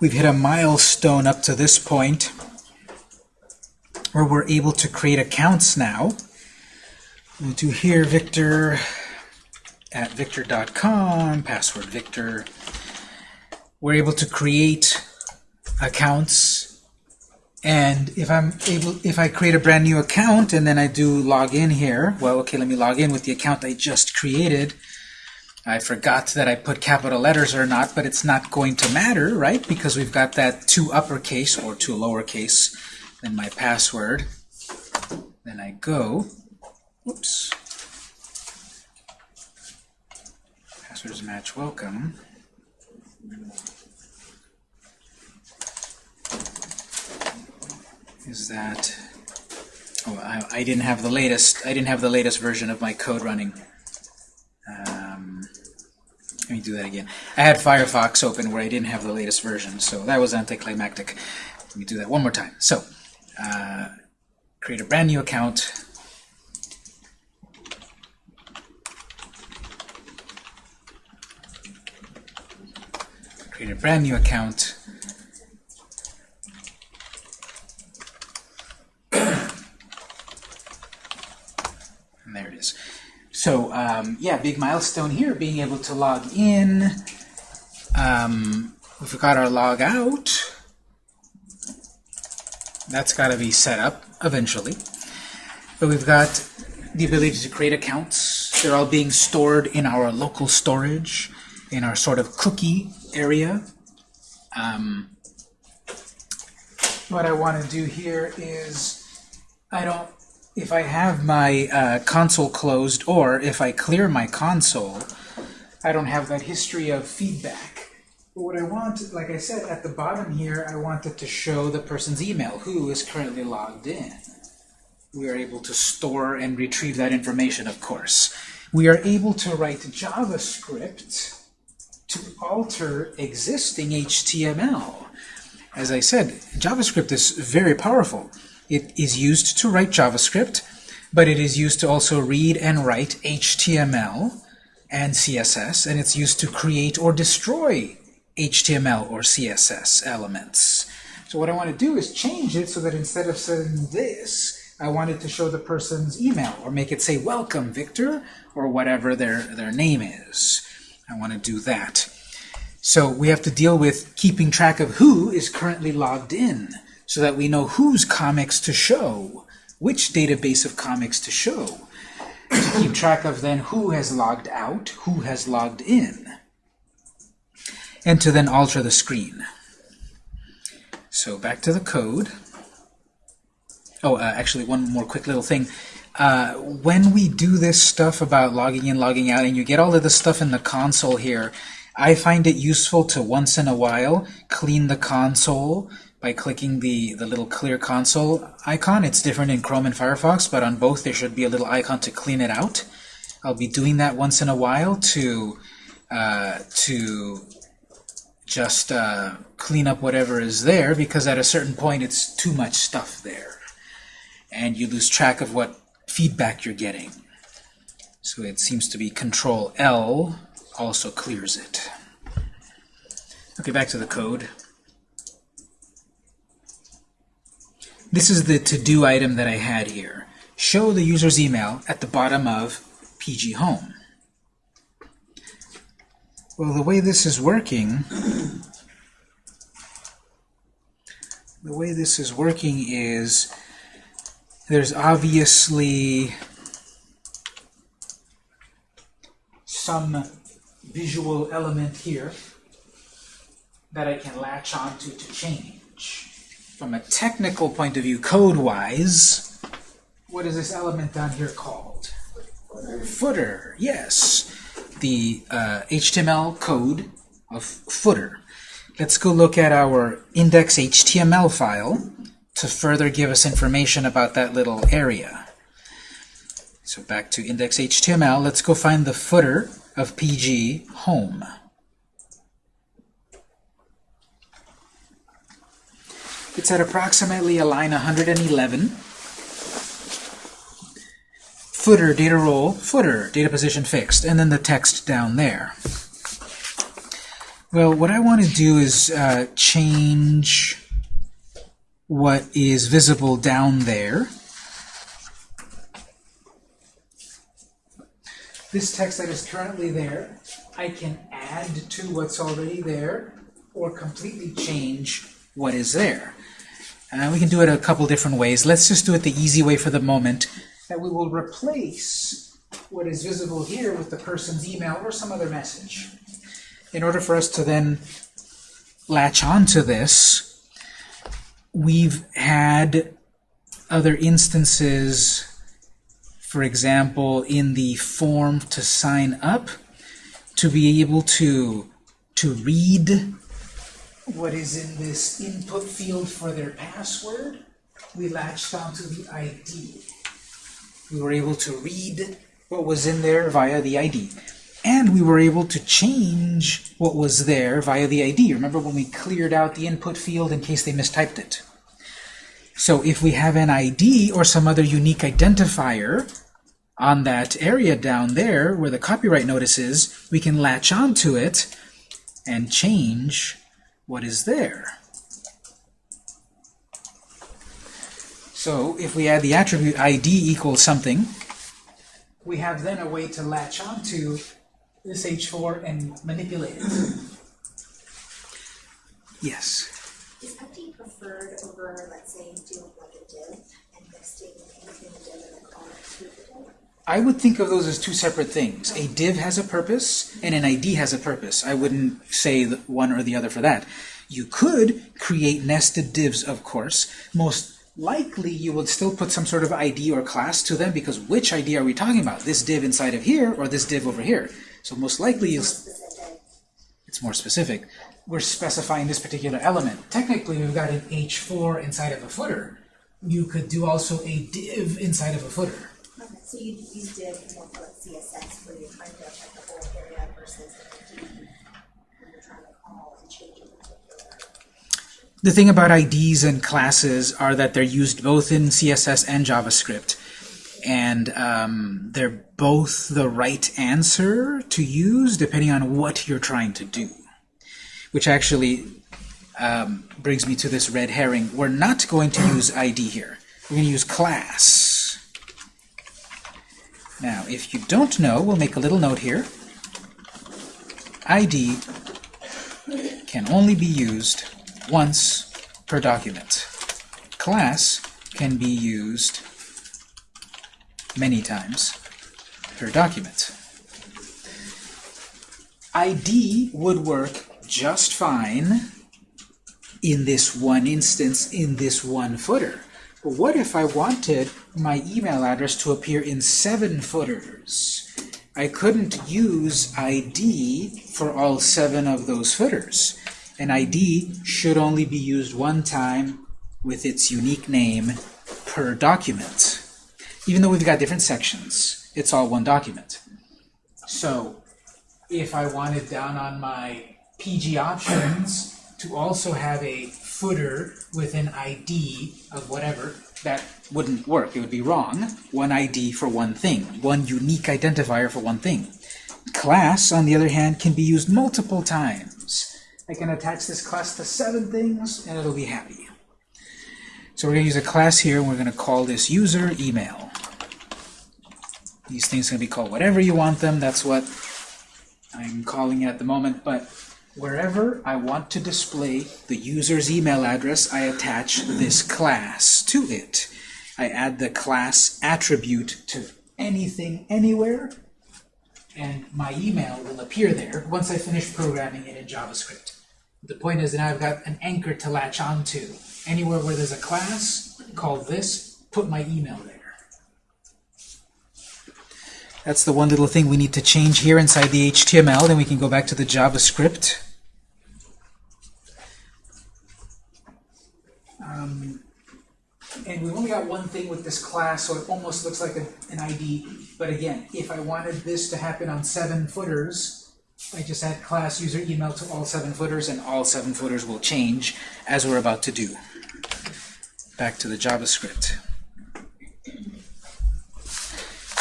we've hit a milestone up to this point where we're able to create accounts now. We'll do here victor at victor.com, password victor. We're able to create accounts and if I'm able if I create a brand new account and then I do log in here well okay let me log in with the account I just created I forgot that I put capital letters or not but it's not going to matter right? Because we've got that two uppercase or two lowercase then my password. Then I go oops. Passwords match welcome. Is that oh I, I didn't have the latest I didn't have the latest version of my code running uh, um, let me do that again. I had Firefox open where I didn't have the latest version so that was anticlimactic. Let me do that one more time. So uh, create a brand new account. Create a brand new account And there it is. So um, yeah, big milestone here, being able to log in. Um, we've got our log out. That's got to be set up eventually. But we've got the ability to create accounts. They're all being stored in our local storage, in our sort of cookie area. Um, what I want to do here is I don't if I have my uh, console closed or if I clear my console, I don't have that history of feedback. But what I want, like I said, at the bottom here, I wanted to show the person's email, who is currently logged in. We are able to store and retrieve that information, of course. We are able to write JavaScript to alter existing HTML. As I said, JavaScript is very powerful. It is used to write JavaScript, but it is used to also read and write HTML and CSS, and it's used to create or destroy HTML or CSS elements. So what I want to do is change it so that instead of saying this, I wanted to show the person's email or make it say welcome Victor or whatever their, their name is. I want to do that. So we have to deal with keeping track of who is currently logged in so that we know whose comics to show, which database of comics to show, to keep track of then who has logged out, who has logged in, and to then alter the screen. So back to the code. Oh, uh, actually, one more quick little thing. Uh, when we do this stuff about logging in, logging out, and you get all of the stuff in the console here, I find it useful to once in a while clean the console by clicking the, the little clear console icon. It's different in Chrome and Firefox, but on both there should be a little icon to clean it out. I'll be doing that once in a while to, uh, to just uh, clean up whatever is there, because at a certain point it's too much stuff there. And you lose track of what feedback you're getting. So it seems to be Control L also clears it. Okay, back to the code. This is the to-do item that I had here. Show the user's email at the bottom of PG Home. Well, the way this is working, the way this is working is there's obviously some visual element here that I can latch onto to change from a technical point of view, code-wise, what is this element down here called? Footer. yes. The uh, HTML code of footer. Let's go look at our index.html file to further give us information about that little area. So back to index.html, let's go find the footer of PG home. It's at approximately a line 111. Footer, data role, footer, data position fixed, and then the text down there. Well, what I want to do is uh, change what is visible down there. This text that is currently there, I can add to what's already there or completely change what is there. And we can do it a couple different ways. Let's just do it the easy way for the moment, that we will replace what is visible here with the person's email or some other message. In order for us to then latch onto this, we've had other instances, for example, in the form to sign up, to be able to, to read what is in this input field for their password, we latched onto the ID. We were able to read what was in there via the ID. And we were able to change what was there via the ID. Remember when we cleared out the input field in case they mistyped it? So if we have an ID or some other unique identifier on that area down there where the copyright notice is, we can latch onto it and change what is there. So if we add the attribute ID equals something, we have then a way to latch onto this H4 and manipulate it. Yes? Is preferred over, let's say, doing like a div and nesting a div and then calling it to the div? I would think of those as two separate things. A div has a purpose, and an ID has a purpose. I wouldn't say one or the other for that. You could create nested divs, of course. Most likely you would still put some sort of ID or class to them because which ID are we talking about? This div inside of here or this div over here? So most likely you'll, it's more specific. We're specifying this particular element. Technically we've got an H4 inside of a footer. You could do also a div inside of a footer. Okay, so you use div more like CSS where you're trying to check the whole area versus an ID when you're trying to call and change a particular. The thing about IDs and classes are that they're used both in CSS and JavaScript. And um, they're both the right answer to use depending on what you're trying to do. Which actually um, brings me to this red herring. We're not going to use ID here. We're going to use class. Now, if you don't know, we'll make a little note here. ID can only be used once per document. Class can be used many times per document. ID would work just fine in this one instance, in this one footer. What if I wanted my email address to appear in seven footers? I couldn't use ID for all seven of those footers. An ID should only be used one time with its unique name per document. Even though we've got different sections, it's all one document. So if I wanted down on my PG options to also have a footer with an ID of whatever, that wouldn't work. It would be wrong. One ID for one thing, one unique identifier for one thing. Class, on the other hand, can be used multiple times. I can attach this class to seven things, and it'll be happy. So we're going to use a class here, and we're going to call this user email. These things can be called whatever you want them. That's what I'm calling it at the moment. But wherever I want to display the user's email address, I attach this class to it. I add the class attribute to anything, anywhere, and my email will appear there once I finish programming it in JavaScript. The point is that I've got an anchor to latch onto. Anywhere where there's a class, call this, put my email there. That's the one little thing we need to change here inside the HTML. Then we can go back to the JavaScript. Um, and we've only got one thing with this class, so it almost looks like a, an ID. But again, if I wanted this to happen on seven footers, I just add class user email to all seven footers, and all seven footers will change as we're about to do. Back to the JavaScript.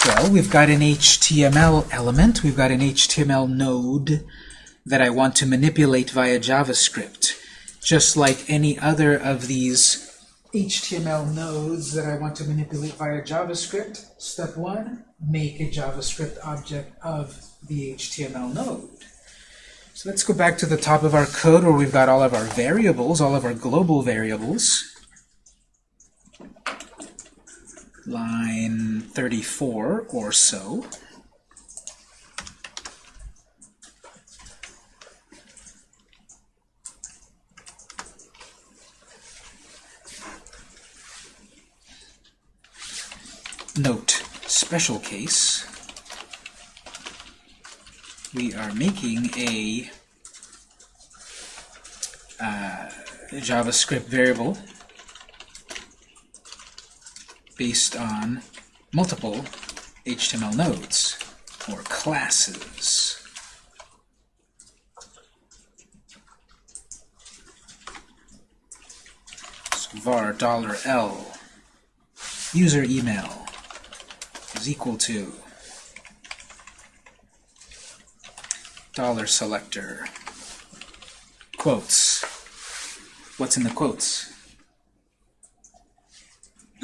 Well, we've got an HTML element, we've got an HTML node that I want to manipulate via JavaScript, just like any other of these HTML nodes that I want to manipulate via JavaScript. Step one, make a JavaScript object of the HTML node. So let's go back to the top of our code where we've got all of our variables, all of our global variables. Line 34 or so. Note, special case, we are making a uh, JavaScript variable based on multiple HTML nodes or classes. So var $L. User email is equal to dollar selector quotes. What's in the quotes?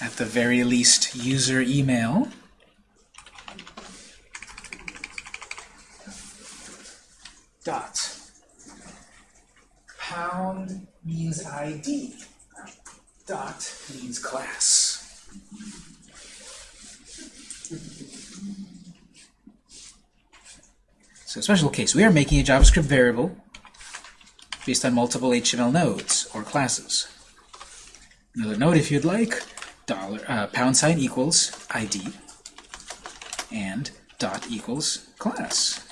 At the very least, user email. Dot. Pound means ID. Dot means class. So special case, we are making a JavaScript variable based on multiple HTML nodes or classes. Another note, if you'd like, dollar uh, pound sign equals ID and dot equals class.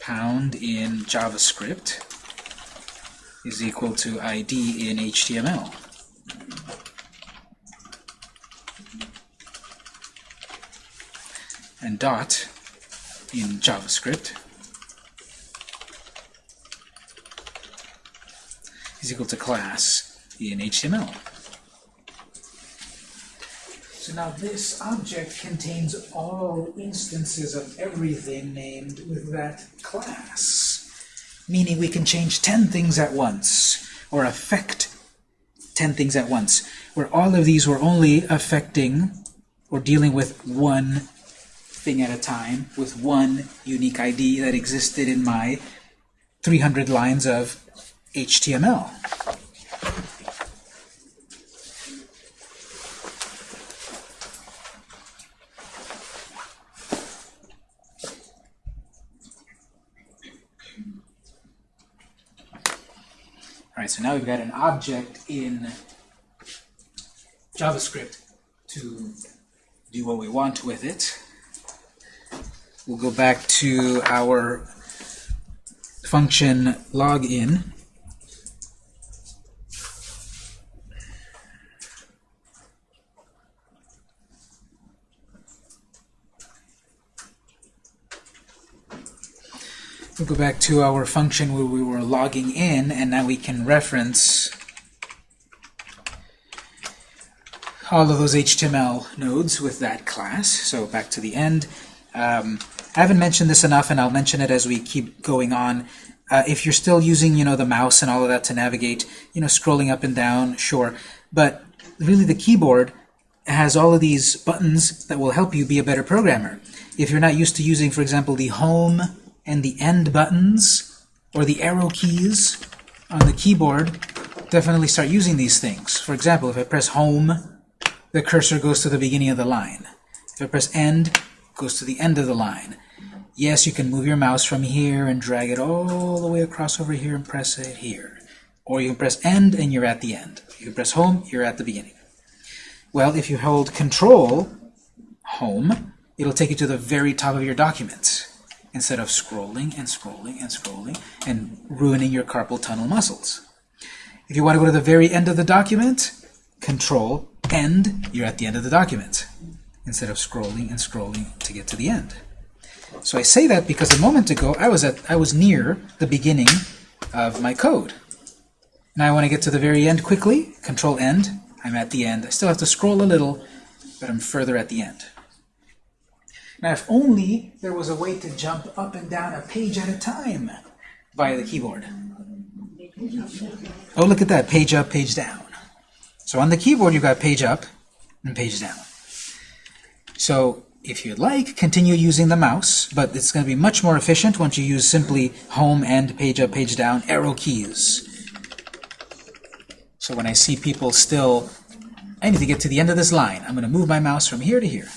Pound in JavaScript is equal to ID in HTML. And dot in JavaScript is equal to class in HTML. So now this object contains all instances of everything named with that class, meaning we can change 10 things at once, or affect 10 things at once, where all of these were only affecting or dealing with one thing at a time with one unique ID that existed in my 300 lines of HTML. All right, so now we've got an object in JavaScript to do what we want with it. We'll go back to our function login. We'll go back to our function where we were logging in, and now we can reference all of those HTML nodes with that class. So back to the end. Um, I haven't mentioned this enough, and I'll mention it as we keep going on. Uh, if you're still using, you know, the mouse and all of that to navigate, you know, scrolling up and down, sure. But really the keyboard has all of these buttons that will help you be a better programmer. If you're not used to using, for example, the home and the end buttons, or the arrow keys on the keyboard, definitely start using these things. For example, if I press home, the cursor goes to the beginning of the line. If I press end, goes to the end of the line. Yes, you can move your mouse from here and drag it all the way across over here and press it here. Or you can press end and you're at the end. You can press home, you're at the beginning. Well, if you hold control, home, it'll take you to the very top of your document instead of scrolling and scrolling and scrolling and ruining your carpal tunnel muscles. If you want to go to the very end of the document, control, end, you're at the end of the document instead of scrolling and scrolling to get to the end. So I say that because a moment ago I was at I was near the beginning of my code. Now I want to get to the very end quickly. Control end. I'm at the end. I still have to scroll a little, but I'm further at the end. Now, if only there was a way to jump up and down a page at a time via the keyboard. Oh, look at that, page up, page down. So on the keyboard, you've got page up and page down. So if you'd like, continue using the mouse, but it's going to be much more efficient once you use simply home and page up, page down arrow keys. So when I see people still, I need to get to the end of this line. I'm going to move my mouse from here to here.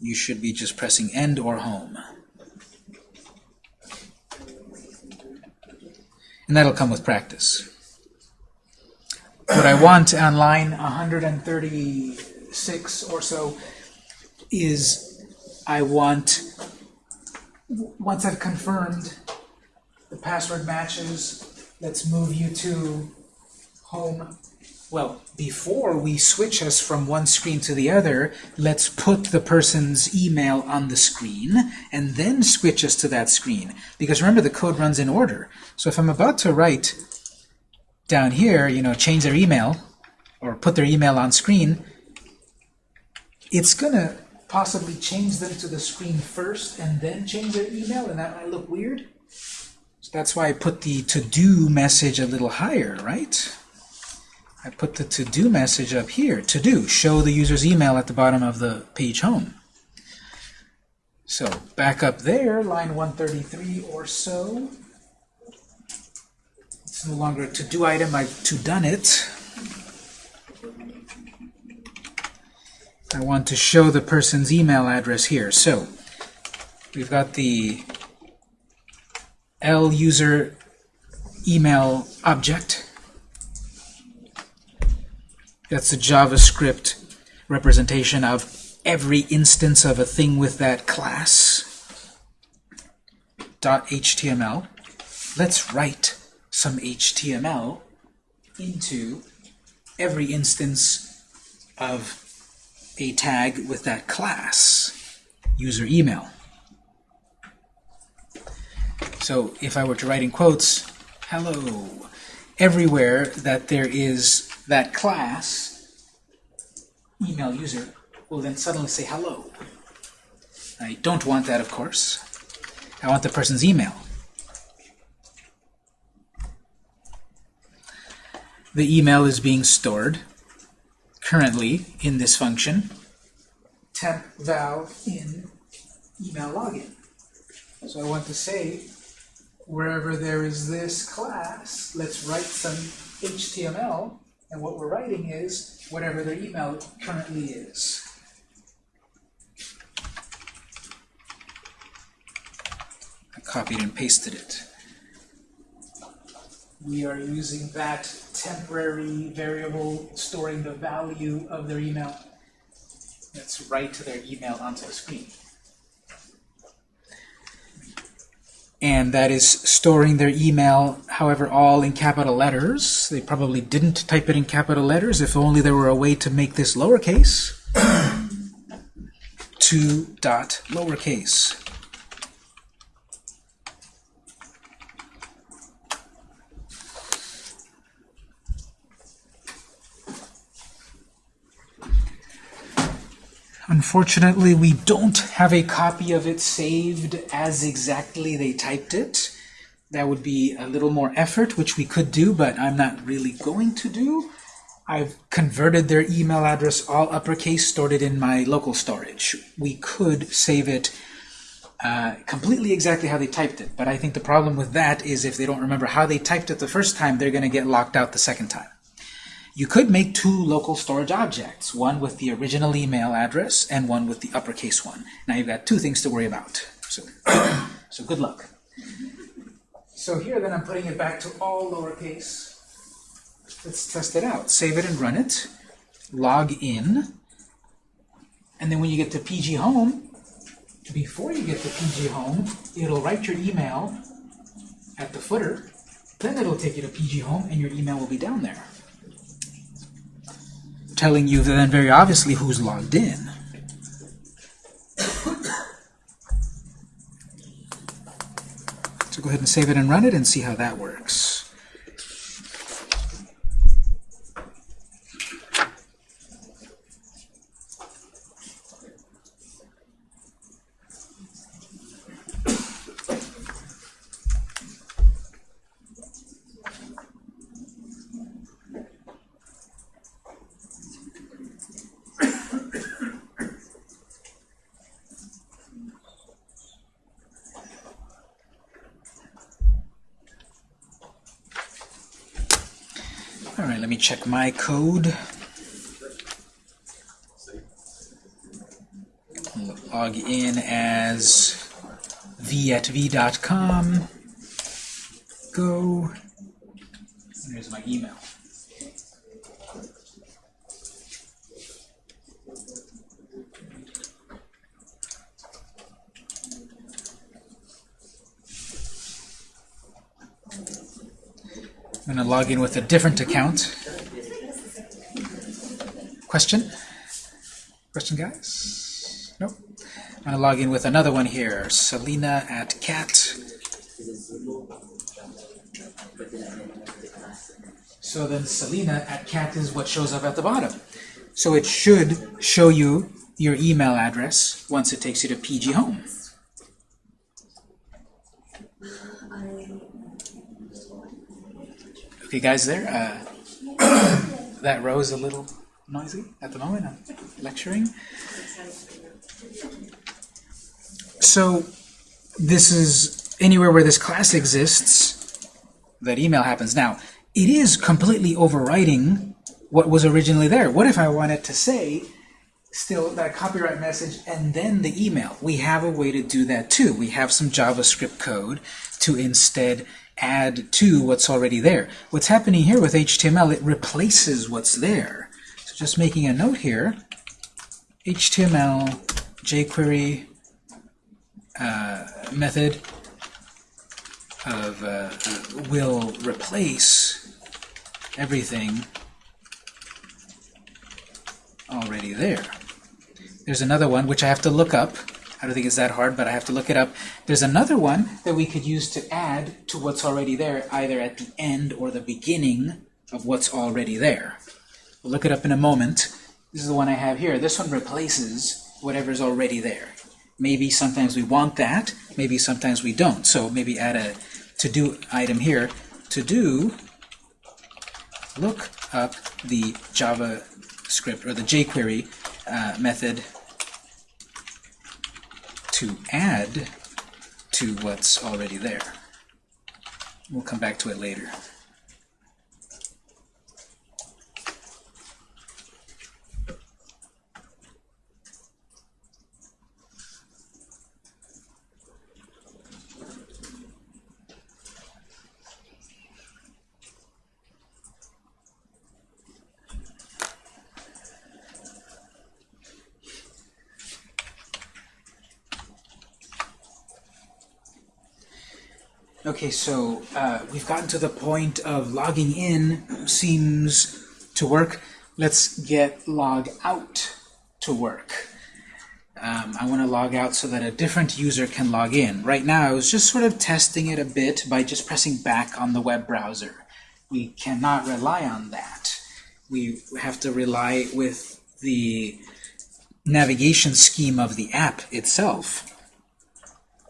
You should be just pressing end or home. And that'll come with practice. What I want on line 136 or so is I want, once I've confirmed the password matches, let's move you to home. Well, before we switch us from one screen to the other, let's put the person's email on the screen and then switch us to that screen. Because remember, the code runs in order. So if I'm about to write down here, you know, change their email or put their email on screen, it's going to possibly change them to the screen first and then change their email, and that might look weird. So that's why I put the to-do message a little higher, right? I put the to-do message up here. To-do, show the user's email at the bottom of the page home. So back up there, line 133 or so. It's no longer a to-do item, I've to-done it. I want to show the person's email address here. So we've got the L user email object. That's a JavaScript representation of every instance of a thing with that class. .html. Let's write some HTML into every instance of a tag with that class, user email. So if I were to write in quotes, hello, everywhere that there is that class, email user, will then suddenly say hello. I don't want that, of course. I want the person's email. The email is being stored currently in this function, temp val in email login. So I want to say, wherever there is this class, let's write some HTML, and what we're writing is whatever their email currently is. I copied and pasted it. We are using that temporary variable storing the value of their email. Let's write their email onto the screen. And that is storing their email, however, all in capital letters. They probably didn't type it in capital letters. If only there were a way to make this lowercase. 2 dot lowercase. Unfortunately, we don't have a copy of it saved as exactly they typed it. That would be a little more effort, which we could do, but I'm not really going to do. I've converted their email address all uppercase, stored it in my local storage. We could save it uh, completely exactly how they typed it, but I think the problem with that is if they don't remember how they typed it the first time, they're going to get locked out the second time. You could make two local storage objects, one with the original email address and one with the uppercase one. Now you've got two things to worry about. So, so good luck. So here then I'm putting it back to all lowercase. Let's test it out. Save it and run it. Log in. And then when you get to PG Home, before you get to PG Home, it'll write your email at the footer. Then it'll take you to PG Home and your email will be down there telling you then very obviously who's logged in. So go ahead and save it and run it and see how that works. Me check my code. Log in as v at v.com. Go. There's my email. I'm going to log in with a different account. Question? Question, guys? Nope. I'm going to log in with another one here. Selena at cat. So then Selena at cat is what shows up at the bottom. So it should show you your email address once it takes you to PG Home. Okay, guys, there. Uh, that rose a little noisy at the moment. I'm lecturing. So this is anywhere where this class exists, that email happens. Now, it is completely overwriting what was originally there. What if I wanted to say still that copyright message and then the email? We have a way to do that too. We have some JavaScript code to instead add to what's already there. What's happening here with HTML, it replaces what's there. So just making a note here, HTML jQuery uh, method of uh, uh, will replace everything already there. There's another one which I have to look up. I don't think it's that hard, but I have to look it up. There's another one that we could use to add to what's already there, either at the end or the beginning of what's already there. We'll look it up in a moment. This is the one I have here. This one replaces whatever's already there. Maybe sometimes we want that, maybe sometimes we don't. So maybe add a to-do item here. To-do, look up the JavaScript or the jQuery uh, method to add to what's already there. We'll come back to it later. Okay, so uh, we've gotten to the point of logging in seems to work. Let's get log out to work. Um, I want to log out so that a different user can log in. Right now, I was just sort of testing it a bit by just pressing back on the web browser. We cannot rely on that. We have to rely with the navigation scheme of the app itself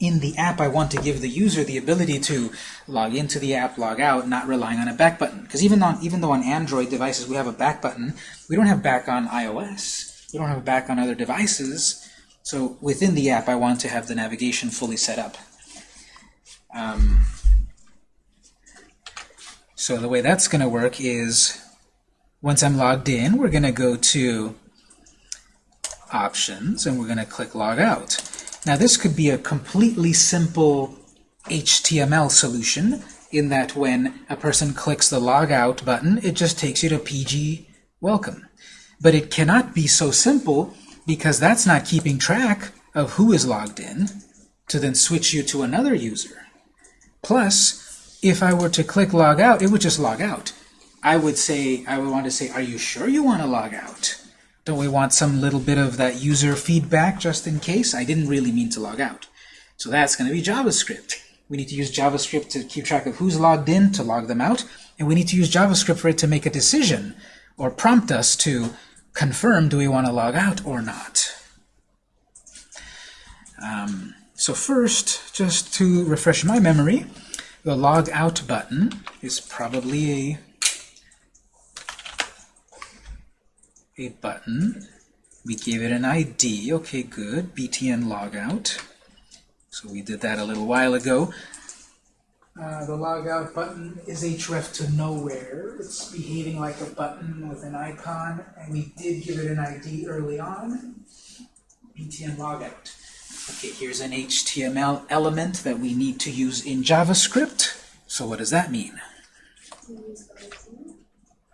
in the app, I want to give the user the ability to log into the app, log out, not relying on a back button. Because even on even though on Android devices we have a back button, we don't have back on iOS. We don't have back on other devices. So within the app, I want to have the navigation fully set up. Um, so the way that's going to work is once I'm logged in, we're going to go to Options, and we're going to click Log Out. Now this could be a completely simple HTML solution in that when a person clicks the logout button, it just takes you to PG welcome. But it cannot be so simple because that's not keeping track of who is logged in to then switch you to another user. Plus, if I were to click log out, it would just log out. I would say, I would want to say, are you sure you want to log out? Don't we want some little bit of that user feedback just in case? I didn't really mean to log out. So that's going to be JavaScript. We need to use JavaScript to keep track of who's logged in, to log them out, and we need to use JavaScript for it to make a decision or prompt us to confirm do we want to log out or not. Um, so first, just to refresh my memory, the log out button is probably a a button. We gave it an ID. Okay, good. btn logout. So we did that a little while ago. Uh, the logout button is href to nowhere. It's behaving like a button with an icon, and we did give it an ID early on. btn logout. Okay, here's an HTML element that we need to use in JavaScript. So what does that mean?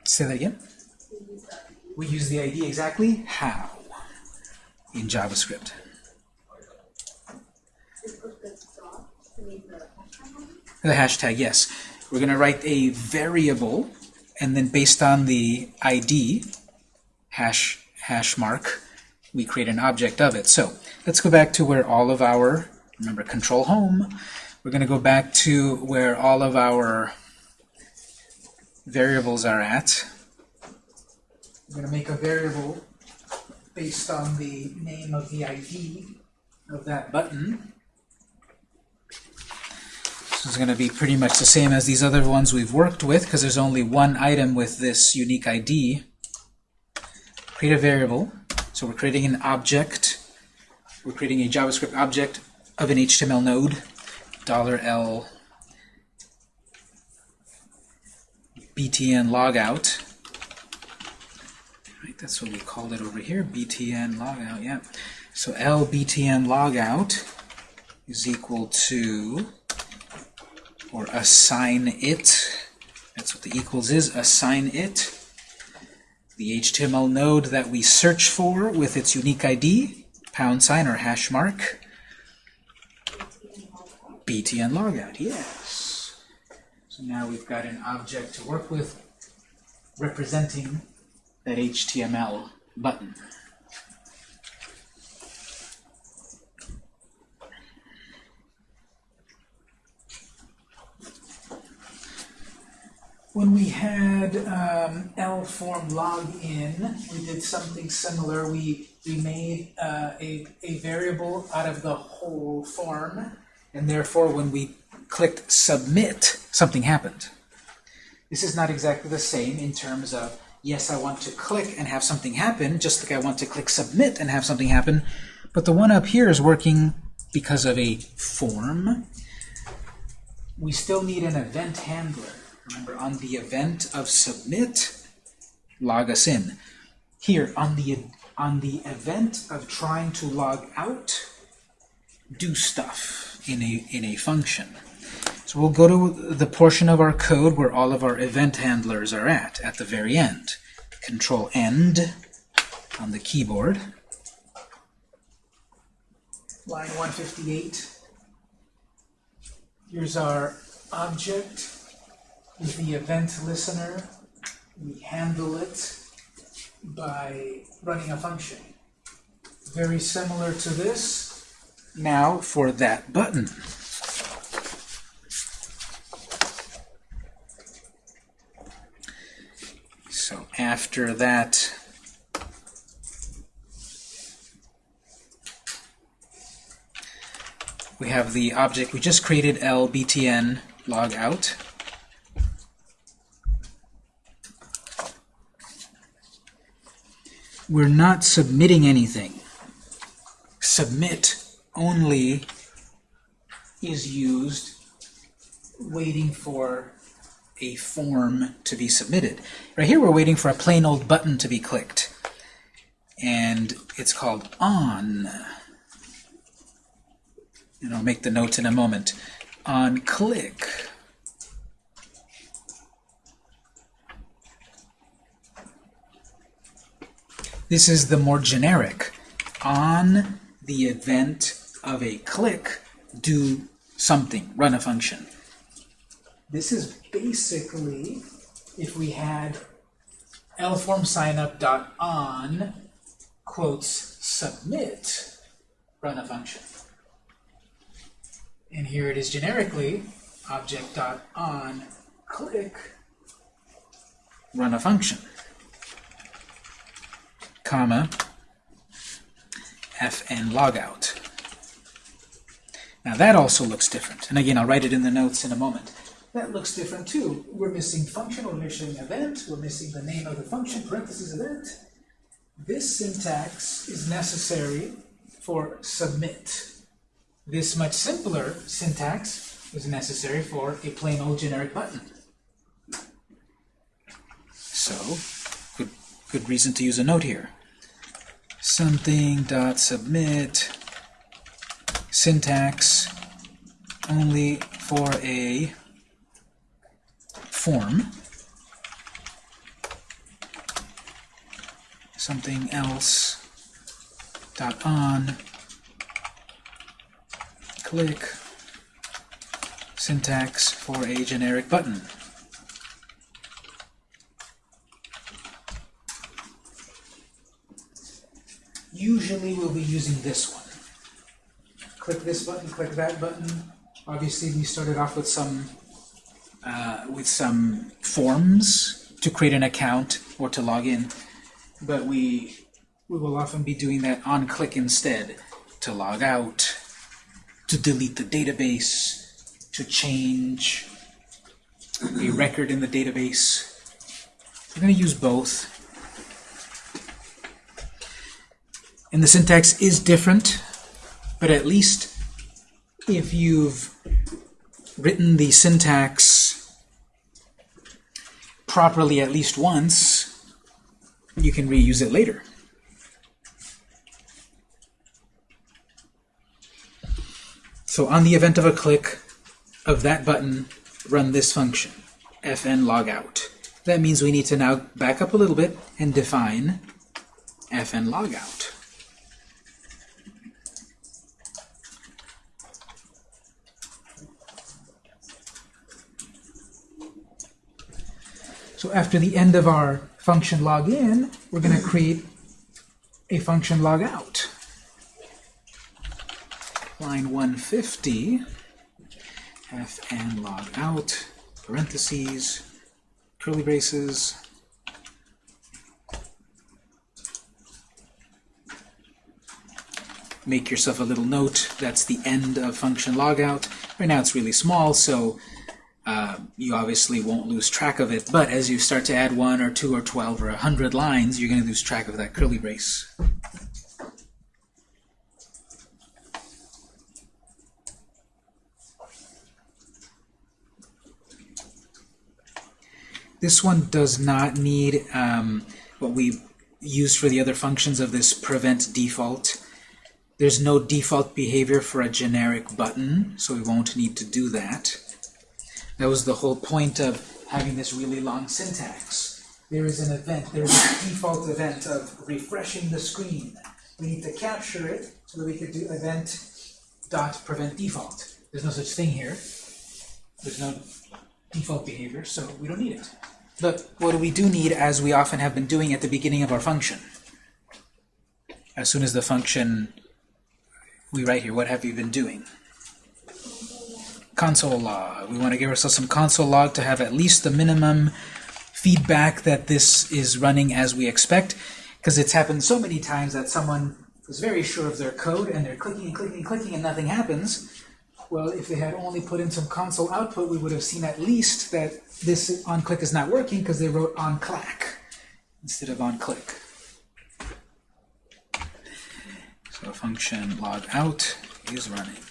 Say that again. We use the ID exactly how in JavaScript? The hashtag, yes. We're going to write a variable, and then based on the ID, hash, hash mark, we create an object of it. So let's go back to where all of our, remember control home, we're going to go back to where all of our variables are at. We're going to make a variable based on the name of the ID of that button. This is going to be pretty much the same as these other ones we've worked with because there's only one item with this unique ID. Create a variable. So we're creating an object. We're creating a JavaScript object of an HTML node. $L btn logout. That's what we called it over here, btn logout, yeah. So L btn logout is equal to, or assign it, that's what the equals is, assign it, the HTML node that we search for with its unique ID, pound sign or hash mark, btn logout, yes. So now we've got an object to work with representing that HTML button. When we had um, L-form login, we did something similar. We, we made uh, a, a variable out of the whole form, and therefore when we clicked submit, something happened. This is not exactly the same in terms of, yes, I want to click and have something happen, just like I want to click submit and have something happen, but the one up here is working because of a form. We still need an event handler. Remember, on the event of submit, log us in. Here, on the, on the event of trying to log out, do stuff in a, in a function. So we'll go to the portion of our code where all of our event handlers are at, at the very end. Control End on the keyboard. Line 158. Here's our object with the event listener. We handle it by running a function. Very similar to this. Now for that button. So after that, we have the object we just created, lbtn log out. We're not submitting anything. Submit only is used waiting for a form to be submitted. Right here we're waiting for a plain old button to be clicked. And it's called on. And I'll make the notes in a moment. On click. This is the more generic. On the event of a click, do something, run a function. This is basically if we had lform signup dot on quotes submit run a function. And here it is generically object dot on click run a function comma fn logout. Now that also looks different. And again, I'll write it in the notes in a moment. That looks different too. We're missing function, we're missing event, we're missing the name of the function, parentheses event. This syntax is necessary for submit. This much simpler syntax is necessary for a plain old generic button. So, good, good reason to use a note here. Something dot submit syntax only for a form. Something else dot on click syntax for a generic button. Usually we'll be using this one. Click this button, click that button. Obviously we started off with some uh, with some forms to create an account or to log in, but we we will often be doing that on click instead to log out, to delete the database, to change a record in the database. We're going to use both. And the syntax is different, but at least if you've written the syntax properly at least once, you can reuse it later. So on the event of a click of that button, run this function, fn logout. That means we need to now back up a little bit and define fn logout. After the end of our function login, we're going to create a function logout. Line 150, fn logout, parentheses, curly braces, make yourself a little note. That's the end of function logout. Right now it's really small, so uh, you obviously won't lose track of it. But as you start to add one or two or twelve or a hundred lines, you're going to lose track of that curly brace. This one does not need um, what we use for the other functions of this prevent default. There's no default behavior for a generic button, so we won't need to do that. That was the whole point of having this really long syntax. There is an event, there is a default event of refreshing the screen. We need to capture it so that we could do event dot prevent default. There's no such thing here. There's no default behavior, so we don't need it. But what do we do need, as we often have been doing at the beginning of our function? As soon as the function we write here, what have you been doing? Console log. We want to give ourselves some console log to have at least the minimum feedback that this is running as we expect, because it's happened so many times that someone is very sure of their code and they're clicking and clicking and clicking and nothing happens. Well, if they had only put in some console output, we would have seen at least that this on-click is not working because they wrote on-clack instead of on-click. So function log out is running.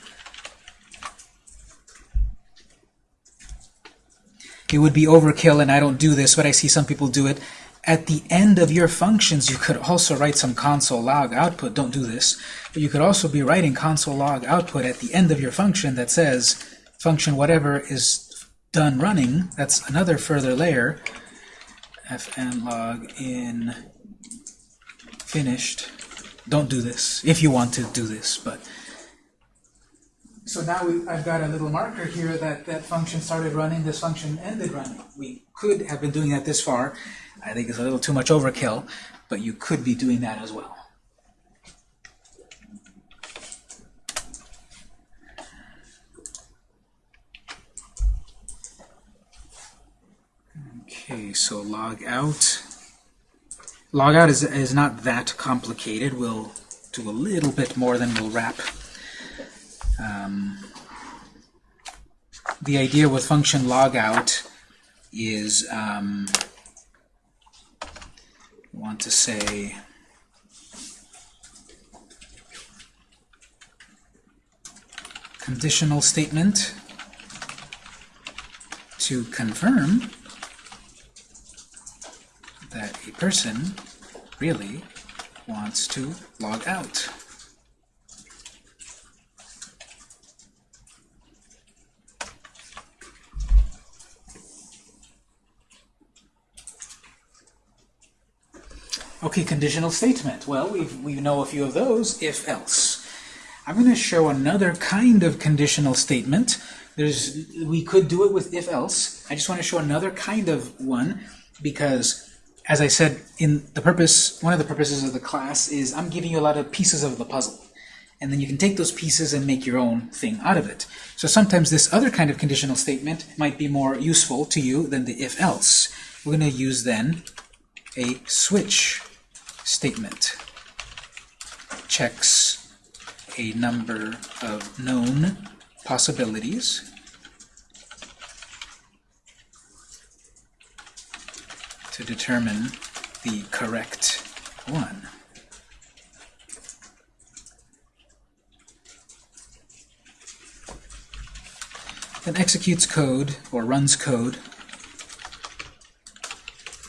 It would be overkill, and I don't do this, but I see some people do it. At the end of your functions, you could also write some console log output. Don't do this. But you could also be writing console log output at the end of your function that says function whatever is done running. That's another further layer. fn log in finished. Don't do this if you want to do this, but so now we, I've got a little marker here that that function started running, this function ended running. We could have been doing that this far. I think it's a little too much overkill, but you could be doing that as well. Okay, so log out. Log out is, is not that complicated. We'll do a little bit more than we'll wrap. Um, the idea with function logout is um, want to say conditional statement to confirm that a person really wants to log out. Conditional statement. Well, we we know a few of those, if else. I'm going to show another kind of conditional statement. There's we could do it with if else. I just want to show another kind of one because as I said in the purpose one of the purposes of the class is I'm giving you a lot of pieces of the puzzle. And then you can take those pieces and make your own thing out of it. So sometimes this other kind of conditional statement might be more useful to you than the if else. We're going to use then a switch statement. Checks a number of known possibilities to determine the correct one. Then executes code or runs code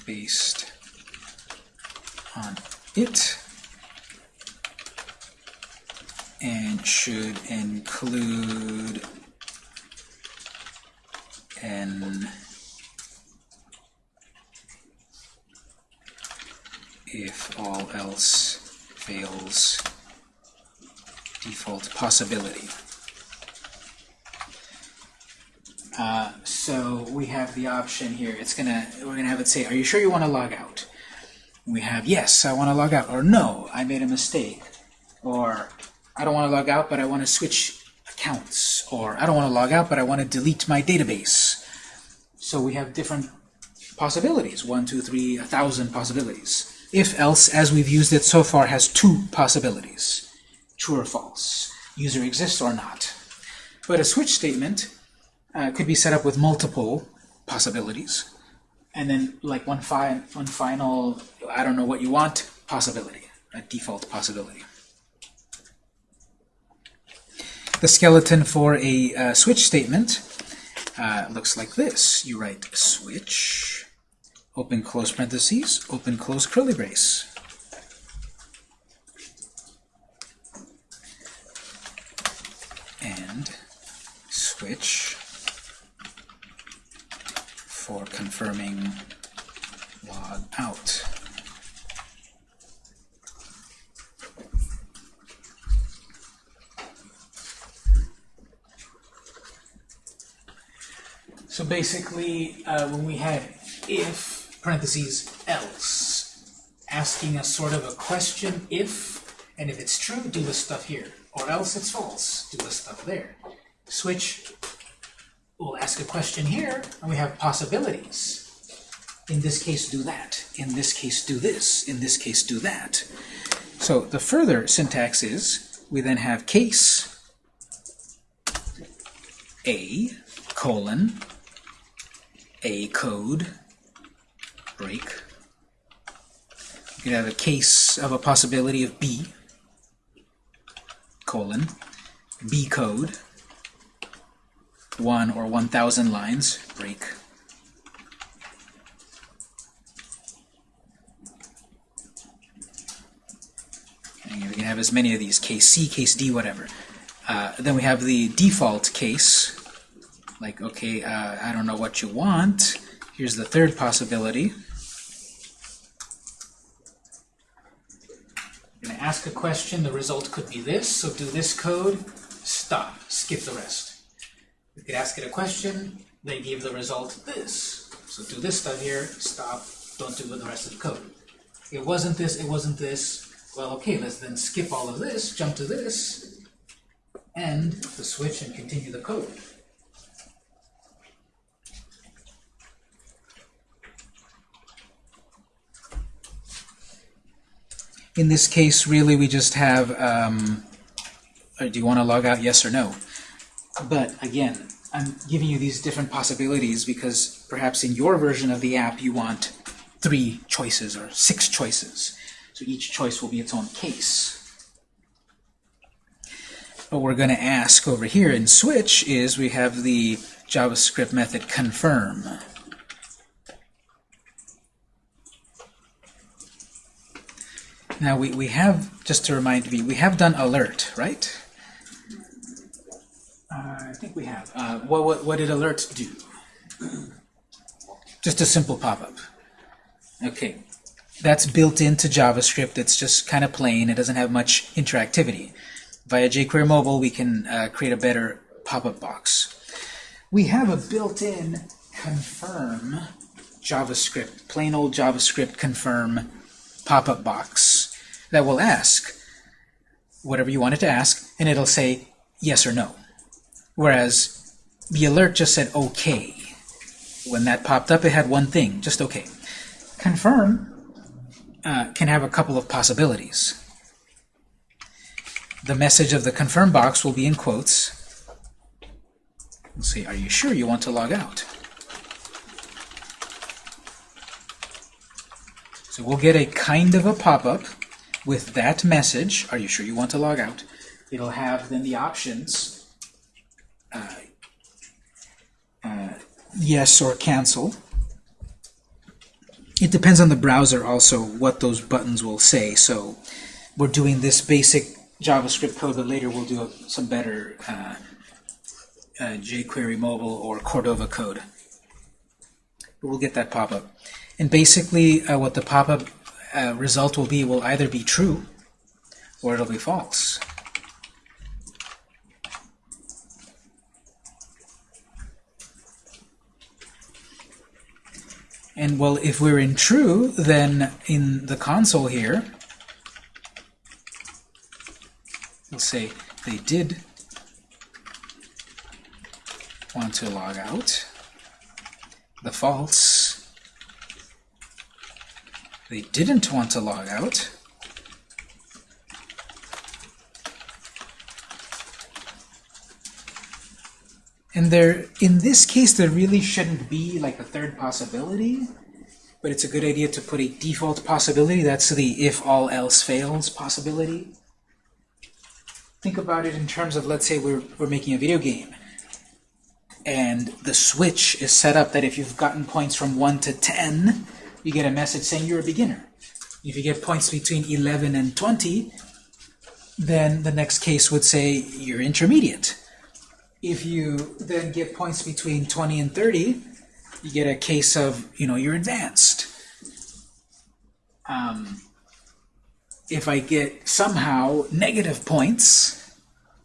based on it and should include an if all else fails default possibility. Uh, so we have the option here. It's gonna we're gonna have it say, "Are you sure you want to log out?" We have yes, I want to log out, or no, I made a mistake, or I don't want to log out, but I want to switch accounts, or I don't want to log out, but I want to delete my database. So we have different possibilities, one, two, three, a thousand possibilities. If else, as we've used it so far, has two possibilities, true or false, user exists or not. But a switch statement uh, could be set up with multiple possibilities, and then like one, fi one final, I don't know what you want, possibility, a default possibility. The skeleton for a uh, switch statement uh, looks like this. You write switch, open close parentheses, open close curly brace. And switch for confirming log out. So basically, uh, when we had if, parentheses, else, asking us sort of a question if, and if it's true, do this stuff here. Or else it's false, do this stuff there. Switch, we'll ask a question here, and we have possibilities. In this case, do that. In this case, do this. In this case, do that. So the further syntax is, we then have case, a, colon, a code break. You could have a case of a possibility of B, colon, B code, 1 or 1,000 lines, break. And we can have as many of these, case C, case D, whatever. Uh, then we have the default case, like, okay, uh, I don't know what you want. Here's the third possibility. You're going to ask a question, the result could be this, so do this code, stop, skip the rest. You could ask it a question, they give the result this. So do this stuff here, stop, don't do the rest of the code. It wasn't this, it wasn't this. Well, okay, let's then skip all of this, jump to this, end the switch and continue the code. In this case, really, we just have, um, uh, do you want to log out, yes or no? But again, I'm giving you these different possibilities because perhaps in your version of the app you want three choices or six choices. So each choice will be its own case. What we're going to ask over here in switch is we have the JavaScript method confirm. Now we, we have, just to remind me, we have done alert, right? Uh, I think we have. Uh, what, what, what did alerts do? Just a simple pop-up. Okay, that's built into JavaScript. It's just kind of plain. It doesn't have much interactivity. Via jQuery Mobile, we can uh, create a better pop-up box. We have a built-in confirm JavaScript, plain old JavaScript confirm pop-up box that will ask whatever you want it to ask, and it'll say yes or no. Whereas the alert just said OK. When that popped up, it had one thing, just OK. Confirm uh, can have a couple of possibilities. The message of the confirm box will be in quotes. We'll say, are you sure you want to log out? So we'll get a kind of a pop-up with that message. Are you sure you want to log out? It'll have then the options, yes or cancel. It depends on the browser also what those buttons will say. So we're doing this basic JavaScript code, but later we'll do some better uh, uh, jQuery mobile or Cordova code. But we'll get that pop-up. And basically uh, what the pop-up uh, result will be will either be true or it'll be false. And well, if we're in true, then in the console here, we'll say they did want to log out. The false, they didn't want to log out. And there, in this case, there really shouldn't be like a third possibility, but it's a good idea to put a default possibility. That's the if all else fails possibility. Think about it in terms of, let's say we're, we're making a video game, and the switch is set up that if you've gotten points from 1 to 10, you get a message saying you're a beginner. If you get points between 11 and 20, then the next case would say you're intermediate. If you then get points between 20 and 30, you get a case of, you know, you're advanced. Um, if I get somehow negative points,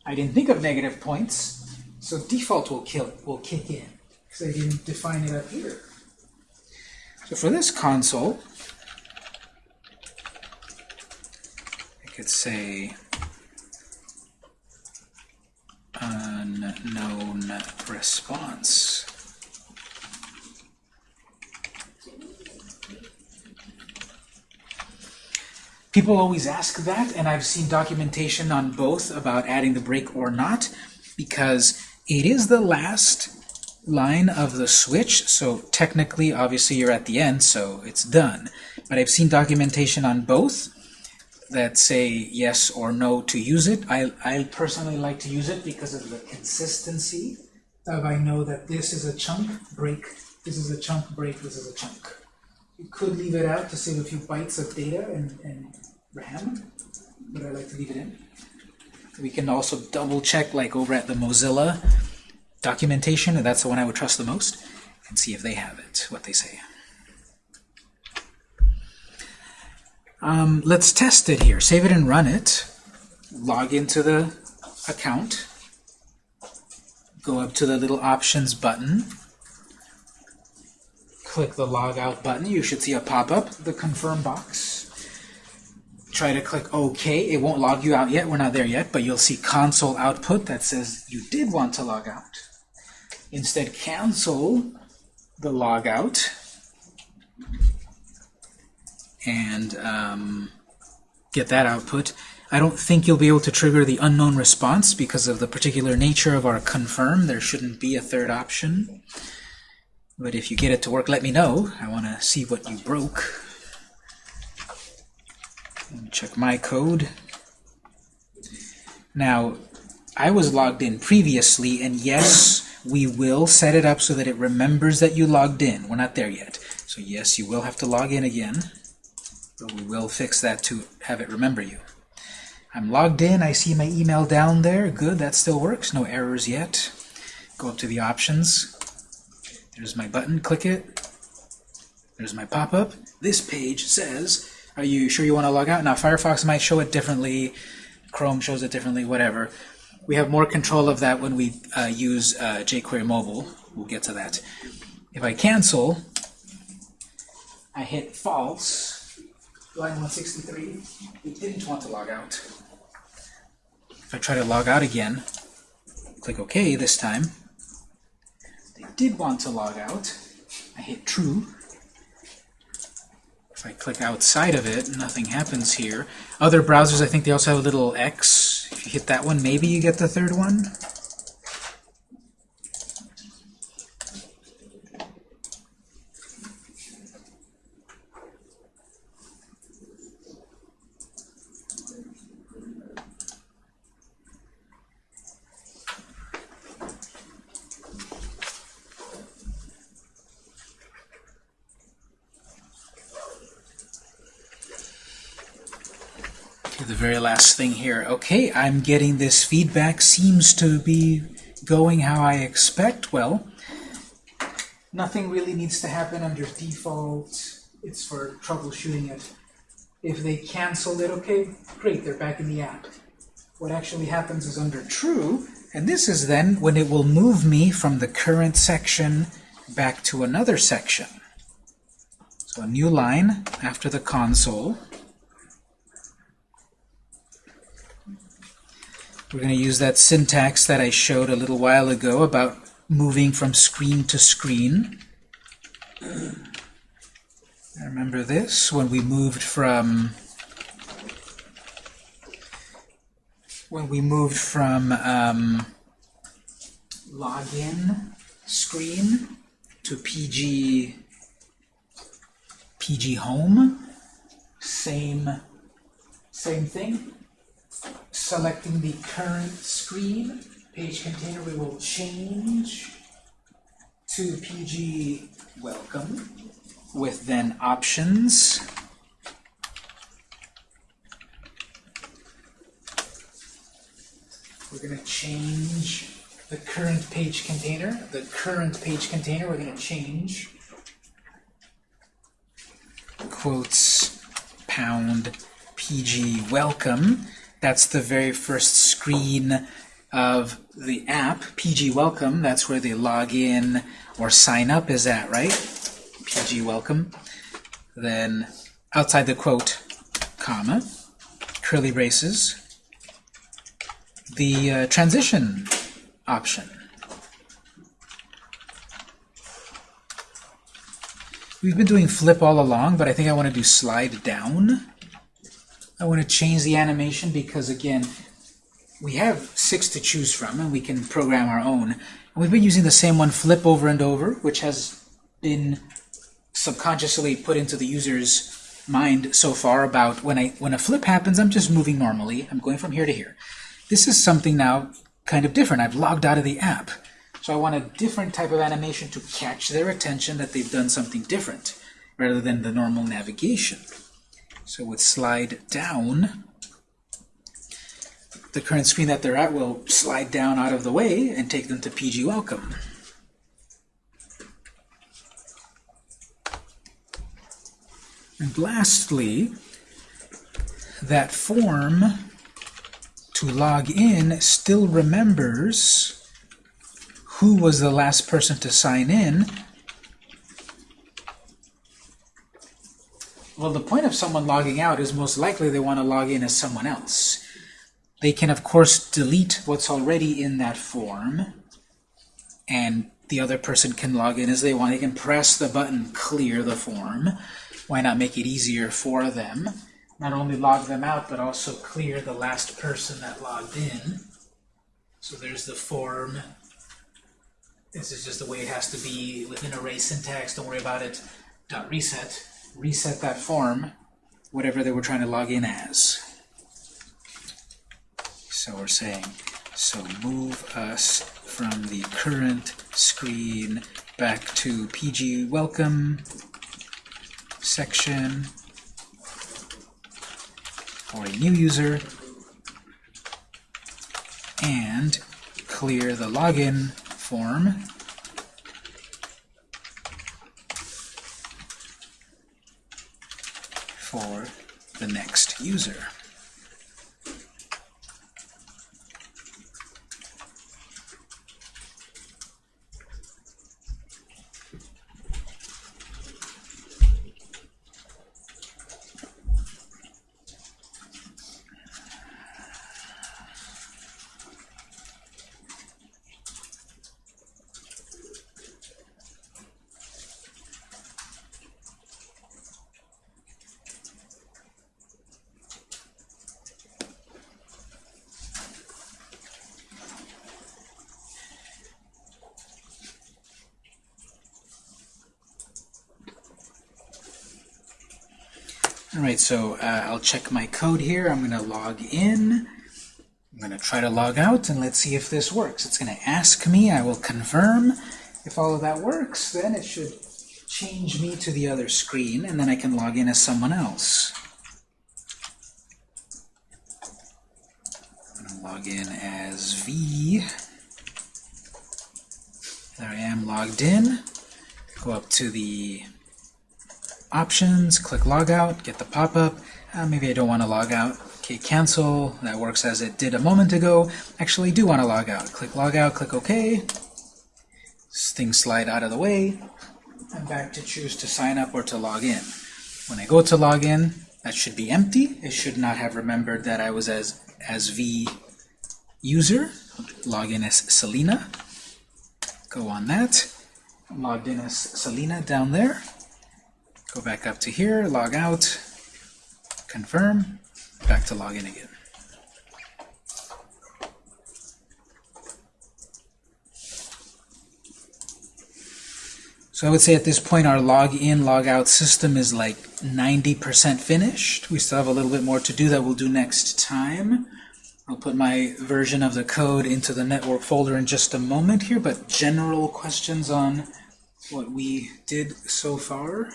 I didn't think of negative points, so default will kill will kick in because I didn't define it up here. So for this console, I could say unknown response. People always ask that, and I've seen documentation on both about adding the break or not, because it is the last line of the switch, so technically, obviously, you're at the end, so it's done. But I've seen documentation on both that say yes or no to use it. I, I personally like to use it because of the consistency of I know that this is a chunk break, this is a chunk break, this is a chunk. You could leave it out to save a few bytes of data and, and RAM, but I like to leave it in. We can also double check like over at the Mozilla documentation, and that's the one I would trust the most, and see if they have it, what they say. Um, let's test it here. Save it and run it. Log into the account. Go up to the little options button. Click the log out button. You should see a pop-up, the confirm box. Try to click OK. It won't log you out yet. We're not there yet, but you'll see console output that says you did want to log out. Instead, cancel the log out and um, get that output. I don't think you'll be able to trigger the unknown response because of the particular nature of our confirm. There shouldn't be a third option. But if you get it to work, let me know. I want to see what you broke. Check my code. Now, I was logged in previously, and yes, we will set it up so that it remembers that you logged in. We're not there yet. So yes, you will have to log in again, but we will fix that to have it remember you. I'm logged in, I see my email down there. Good, that still works. No errors yet. Go up to the options. There's my button, click it. There's my pop-up. This page says, are you sure you want to log out? Now Firefox might show it differently, Chrome shows it differently, whatever. We have more control of that when we uh, use uh, jQuery Mobile. We'll get to that. If I cancel, I hit false, line 163, it didn't want to log out. If I try to log out again, click OK this time, they did want to log out. I hit true. If I click outside of it, nothing happens here. Other browsers, I think they also have a little X. If you hit that one, maybe you get the third one. The very last thing here. Okay, I'm getting this feedback. Seems to be going how I expect. Well, nothing really needs to happen under default. It's for troubleshooting it. If they cancel it, okay, great, they're back in the app. What actually happens is under true, and this is then when it will move me from the current section back to another section. So a new line after the console. We're going to use that syntax that I showed a little while ago about moving from screen to screen. I remember this when we moved from when we moved from um, login screen to PG PG home. Same same thing selecting the current screen page container, we will change to PG welcome with then options. We're going to change the current page container. The current page container, we're going to change quotes pound PG welcome that's the very first screen of the app, PG Welcome. That's where the login or sign up is at, right? PG Welcome. Then outside the quote, comma, curly braces, the uh, transition option. We've been doing flip all along, but I think I want to do slide down. I want to change the animation because, again, we have six to choose from, and we can program our own. And we've been using the same one flip over and over, which has been subconsciously put into the user's mind so far about when I when a flip happens, I'm just moving normally. I'm going from here to here. This is something now kind of different. I've logged out of the app. So I want a different type of animation to catch their attention that they've done something different rather than the normal navigation. So with slide down, the current screen that they're at will slide down out of the way and take them to PG Welcome. And lastly, that form to log in still remembers who was the last person to sign in Well, the point of someone logging out is most likely they want to log in as someone else. They can, of course, delete what's already in that form, and the other person can log in as they want. They can press the button clear the form. Why not make it easier for them? Not only log them out, but also clear the last person that logged in. So there's the form. This is just the way it has to be within array syntax. Don't worry about it. Dot reset reset that form, whatever they were trying to log in as. So we're saying So move us from the current screen back to PG welcome section for a new user and clear the login form for the next user. So uh, I'll check my code here. I'm going to log in. I'm going to try to log out, and let's see if this works. It's going to ask me. I will confirm. If all of that works, then it should change me to the other screen, and then I can log in as someone else. I'm going to log in as V. There I am logged in. Go up to the options, click logout, get the pop-up. Uh, maybe I don't want to log out. Okay, cancel. That works as it did a moment ago. Actually, do want to log out. Click logout, click OK. Things slide out of the way. I'm back to choose to sign up or to log in. When I go to log in, that should be empty. It should not have remembered that I was as, as V user. Log in as Selena. Go on that. Logged in as Selena down there. Go back up to here, log out, confirm, back to login again. So I would say at this point our log in, log out system is like 90% finished. We still have a little bit more to do that we'll do next time. I'll put my version of the code into the network folder in just a moment here, but general questions on what we did so far.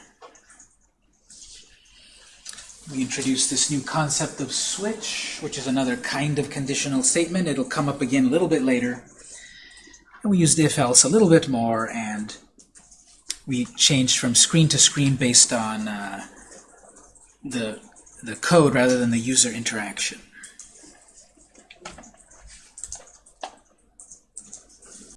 We introduced this new concept of switch, which is another kind of conditional statement. It'll come up again a little bit later. And we used if-else a little bit more, and we changed from screen to screen based on uh, the, the code rather than the user interaction.